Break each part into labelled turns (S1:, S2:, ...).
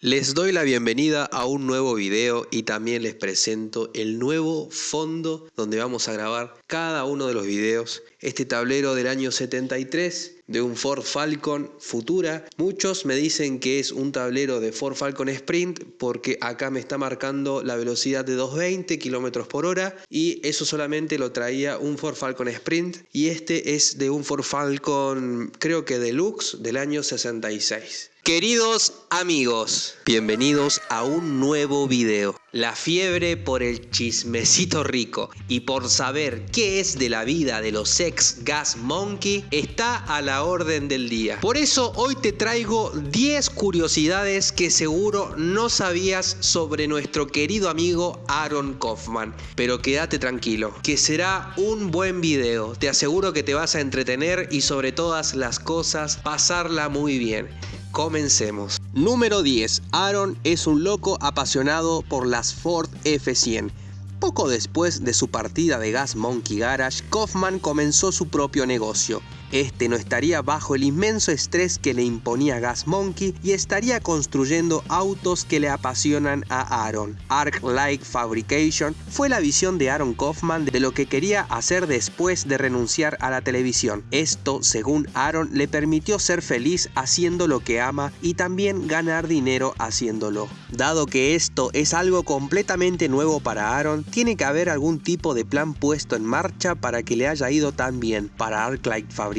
S1: Les doy la bienvenida a un nuevo video y también les presento el nuevo fondo donde vamos a grabar cada uno de los videos. Este tablero del año 73 de un Ford Falcon Futura. Muchos me dicen que es un tablero de Ford Falcon Sprint porque acá me está marcando la velocidad de 220 km por hora y eso solamente lo traía un Ford Falcon Sprint y este es de un Ford Falcon creo que Deluxe del año 66. Queridos amigos, bienvenidos a un nuevo video. La fiebre por el chismecito rico y por saber qué es de la vida de los ex Gas Monkey está a la orden del día. Por eso hoy te traigo 10 curiosidades que seguro no sabías sobre nuestro querido amigo Aaron Kaufman. Pero quédate tranquilo, que será un buen video. Te aseguro que te vas a entretener y sobre todas las cosas pasarla muy bien. Comencemos. Número 10. Aaron es un loco apasionado por las Ford F100. Poco después de su partida de Gas Monkey Garage, Kaufman comenzó su propio negocio, este no estaría bajo el inmenso estrés que le imponía Gas Monkey y estaría construyendo autos que le apasionan a Aaron. Arc Like Fabrication fue la visión de Aaron Kaufman de lo que quería hacer después de renunciar a la televisión. Esto, según Aaron, le permitió ser feliz haciendo lo que ama y también ganar dinero haciéndolo. Dado que esto es algo completamente nuevo para Aaron, tiene que haber algún tipo de plan puesto en marcha para que le haya ido tan bien. Para Arc Like Fabrication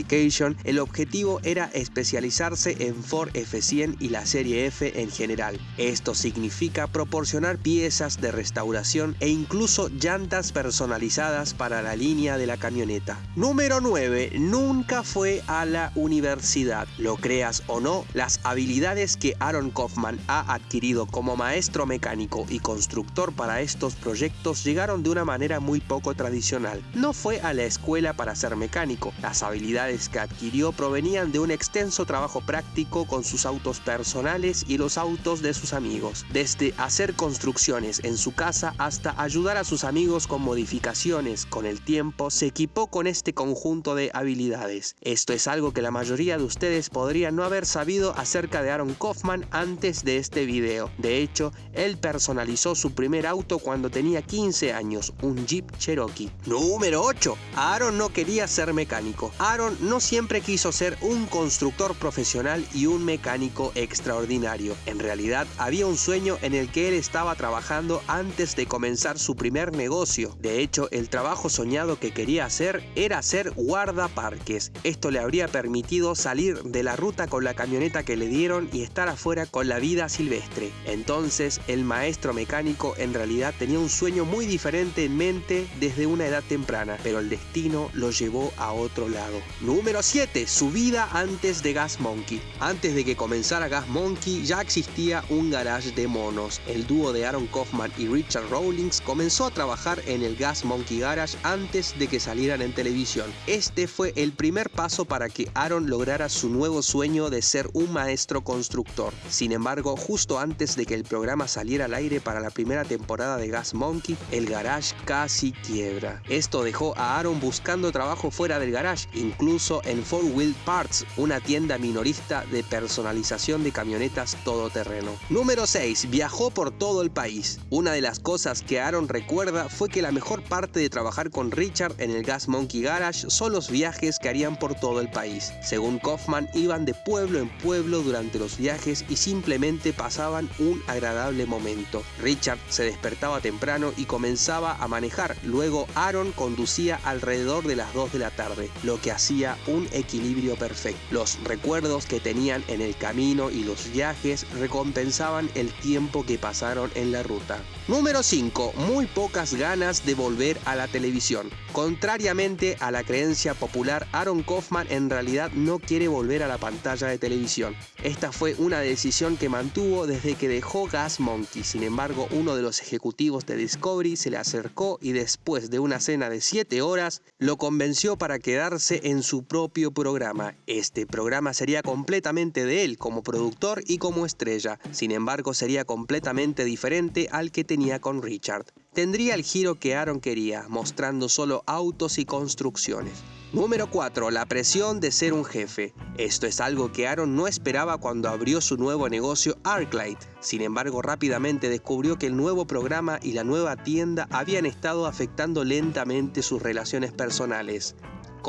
S1: el objetivo era especializarse en Ford F100 y la serie F en general. Esto significa proporcionar piezas de restauración e incluso llantas personalizadas para la línea de la camioneta. Número 9. Nunca fue a la universidad. Lo creas o no, las habilidades que Aaron Kaufman ha adquirido como maestro mecánico y constructor para estos proyectos llegaron de una manera muy poco tradicional. No fue a la escuela para ser mecánico. Las habilidades que adquirió provenían de un extenso trabajo práctico con sus autos personales y los autos de sus amigos, desde hacer construcciones en su casa hasta ayudar a sus amigos con modificaciones. Con el tiempo se equipó con este conjunto de habilidades. Esto es algo que la mayoría de ustedes podrían no haber sabido acerca de Aaron Kaufman antes de este video. De hecho, él personalizó su primer auto cuando tenía 15 años, un Jeep Cherokee. Número 8. Aaron no quería ser mecánico. Aaron no siempre quiso ser un constructor profesional y un mecánico extraordinario. En realidad había un sueño en el que él estaba trabajando antes de comenzar su primer negocio. De hecho, el trabajo soñado que quería hacer era ser guardaparques. Esto le habría permitido salir de la ruta con la camioneta que le dieron y estar afuera con la vida silvestre. Entonces, el maestro mecánico en realidad tenía un sueño muy diferente en mente desde una edad temprana, pero el destino lo llevó a otro lado. Número 7. Su vida antes de Gas Monkey. Antes de que comenzara Gas Monkey ya existía un garage de monos. El dúo de Aaron Kaufman y Richard Rawlings comenzó a trabajar en el Gas Monkey Garage antes de que salieran en televisión. Este fue el primer paso para que Aaron lograra su nuevo sueño de ser un maestro constructor. Sin embargo, justo antes de que el programa saliera al aire para la primera temporada de Gas Monkey, el garage casi quiebra. Esto dejó a Aaron buscando trabajo fuera del garage, incluso en Four Wheel Parts, una tienda minorista de personalización de camionetas todoterreno. Número 6. Viajó por todo el país. Una de las cosas que Aaron recuerda fue que la mejor parte de trabajar con Richard en el Gas Monkey Garage son los viajes que harían por todo el país. Según Kaufman, iban de pueblo en pueblo durante los viajes y simplemente pasaban un agradable momento. Richard se despertaba temprano y comenzaba a manejar. Luego Aaron conducía alrededor de las 2 de la tarde, lo que hacía un equilibrio perfecto. Los recuerdos que tenían en el camino y los viajes recompensaban el tiempo que pasaron en la ruta. Número 5. Muy pocas ganas de volver a la televisión. Contrariamente a la creencia popular, Aaron Kaufman en realidad no quiere volver a la pantalla de televisión. Esta fue una decisión que mantuvo desde que dejó Gas Monkey. Sin embargo, uno de los ejecutivos de Discovery se le acercó y después de una cena de 7 horas, lo convenció para quedarse en su propio programa. Este programa sería completamente de él como productor y como estrella, sin embargo sería completamente diferente al que tenía con Richard. Tendría el giro que Aaron quería, mostrando solo autos y construcciones. Número 4. La presión de ser un jefe. Esto es algo que Aaron no esperaba cuando abrió su nuevo negocio Arclight. Sin embargo, rápidamente descubrió que el nuevo programa y la nueva tienda habían estado afectando lentamente sus relaciones personales,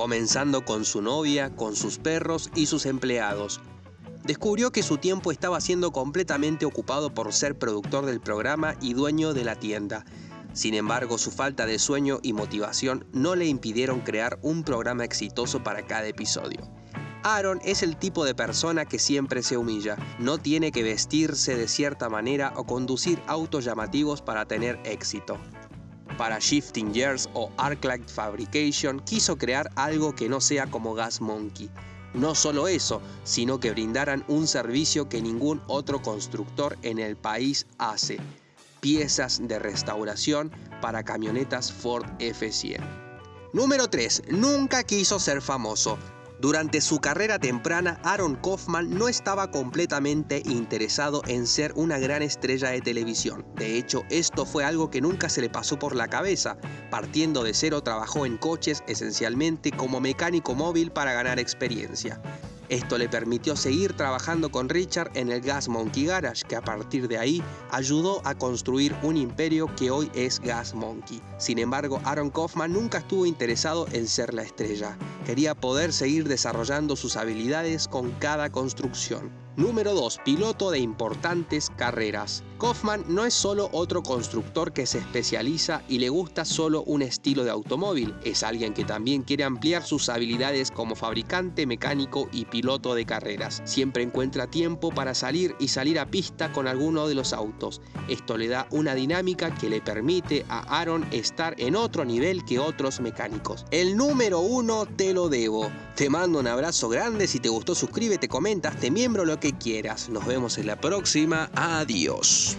S1: comenzando con su novia, con sus perros y sus empleados. Descubrió que su tiempo estaba siendo completamente ocupado por ser productor del programa y dueño de la tienda sin embargo, su falta de sueño y motivación no le impidieron crear un programa exitoso para cada episodio. Aaron es el tipo de persona que siempre se humilla, no tiene que vestirse de cierta manera o conducir autos llamativos para tener éxito. Para Shifting Gears o Arclight Fabrication quiso crear algo que no sea como Gas Monkey. No solo eso, sino que brindaran un servicio que ningún otro constructor en el país hace, piezas de restauración para camionetas Ford F100. Número 3. Nunca quiso ser famoso. Durante su carrera temprana, Aaron Kaufman no estaba completamente interesado en ser una gran estrella de televisión. De hecho, esto fue algo que nunca se le pasó por la cabeza. Partiendo de cero, trabajó en coches esencialmente como mecánico móvil para ganar experiencia. Esto le permitió seguir trabajando con Richard en el Gas Monkey Garage, que a partir de ahí ayudó a construir un imperio que hoy es Gas Monkey. Sin embargo, Aaron Kaufman nunca estuvo interesado en ser la estrella. Quería poder seguir desarrollando sus habilidades con cada construcción. Número 2. Piloto de importantes carreras. Kaufman no es solo otro constructor que se especializa y le gusta solo un estilo de automóvil, es alguien que también quiere ampliar sus habilidades como fabricante, mecánico y piloto de carreras. Siempre encuentra tiempo para salir y salir a pista con alguno de los autos. Esto le da una dinámica que le permite a Aaron estar en otro nivel que otros mecánicos. El número 1 te lo debo. Te mando un abrazo grande, si te gustó suscríbete, comenta, te miembro lo que quieras. Nos vemos en la próxima. Adiós.